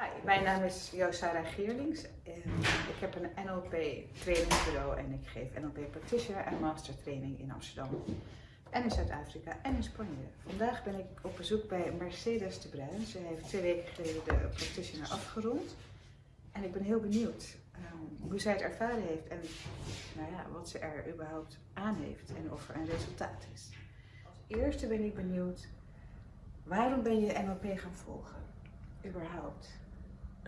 Hi, mijn naam is Josara Geerlings. Ik heb een NLP trainingsbureau en ik geef NLP practitioner en master training in Amsterdam. En in Zuid-Afrika en in Spanje. Vandaag ben ik op bezoek bij Mercedes de Bruin. Ze heeft twee weken geleden de practitioner afgerond. En ik ben heel benieuwd um, hoe zij het ervaren heeft en nou ja, wat ze er überhaupt aan heeft en of er een resultaat is. Als eerste ben ik benieuwd, waarom ben je NLP gaan volgen? Überhaupt?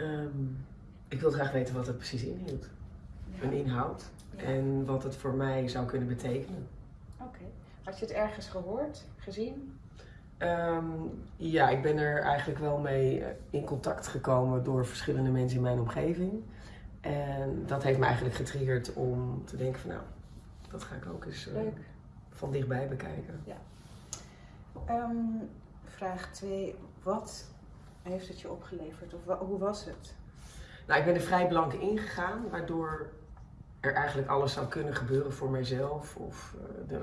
Um, ik wil graag weten wat het precies inhield. Ja. Een inhoud. Ja. En wat het voor mij zou kunnen betekenen. Oké. Had je het ergens gehoord, gezien? Um, ja, ik ben er eigenlijk wel mee eh, in contact gekomen door verschillende mensen in mijn omgeving. En dat heeft me eigenlijk getriggerd om te denken van nou, dat ga ik ook eens uh, van dichtbij bekijken. Ja. Um, vraag 2. Wat heeft het je opgeleverd? Of hoe was het? Nou, ik ben er vrij blank ingegaan, waardoor er eigenlijk alles zou kunnen gebeuren voor mijzelf. Of uh, de,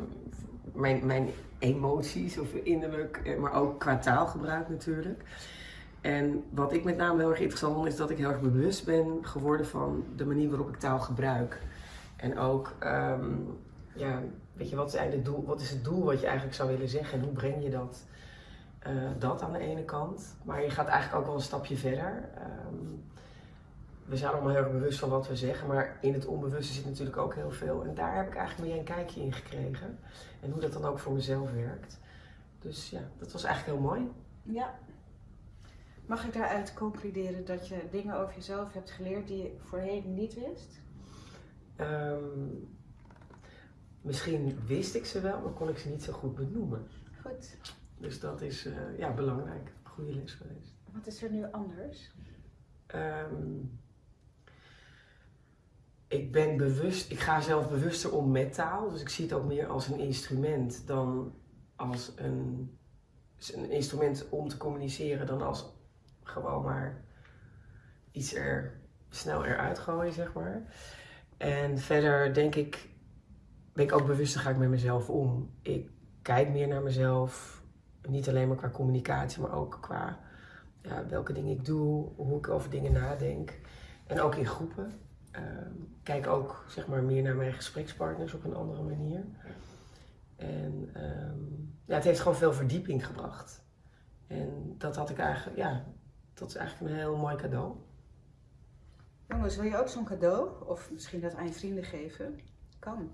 mijn, mijn emoties, of innerlijk, eh, maar ook qua taalgebruik natuurlijk. En wat ik met name heel erg interessant vond, is dat ik heel erg bewust ben geworden van de manier waarop ik taal gebruik. En ook, um, ja, weet je, wat is, eigenlijk het doel, wat is het doel wat je eigenlijk zou willen zeggen en hoe breng je dat? Uh, dat aan de ene kant. Maar je gaat eigenlijk ook wel een stapje verder. Um, we zijn allemaal heel erg bewust van wat we zeggen, maar in het onbewuste zit natuurlijk ook heel veel. En daar heb ik eigenlijk meer een kijkje in gekregen. En hoe dat dan ook voor mezelf werkt. Dus ja, dat was eigenlijk heel mooi. Ja. Mag ik daaruit concluderen dat je dingen over jezelf hebt geleerd die je voorheen niet wist? Um, misschien wist ik ze wel, maar kon ik ze niet zo goed benoemen. Goed. Dus dat is uh, ja, belangrijk. Goede les geweest. Wat is er nu anders? Um, ik ben bewust, ik ga zelf bewuster om met taal. Dus ik zie het ook meer als een instrument dan als een, een instrument om te communiceren dan als gewoon maar iets er snel eruit gooien, zeg maar. En verder denk ik, ben ik ook bewuster ga ik met mezelf om. Ik kijk meer naar mezelf, niet alleen maar qua communicatie, maar ook qua ja, welke dingen ik doe, hoe ik over dingen nadenk. En ook in groepen. Uh, kijk ook zeg maar, meer naar mijn gesprekspartners op een andere manier. En um, ja, het heeft gewoon veel verdieping gebracht. En dat had ik eigenlijk, ja, dat is eigenlijk een heel mooi cadeau. Jongens, wil je ook zo'n cadeau? Of misschien dat aan je vrienden geven? Kan.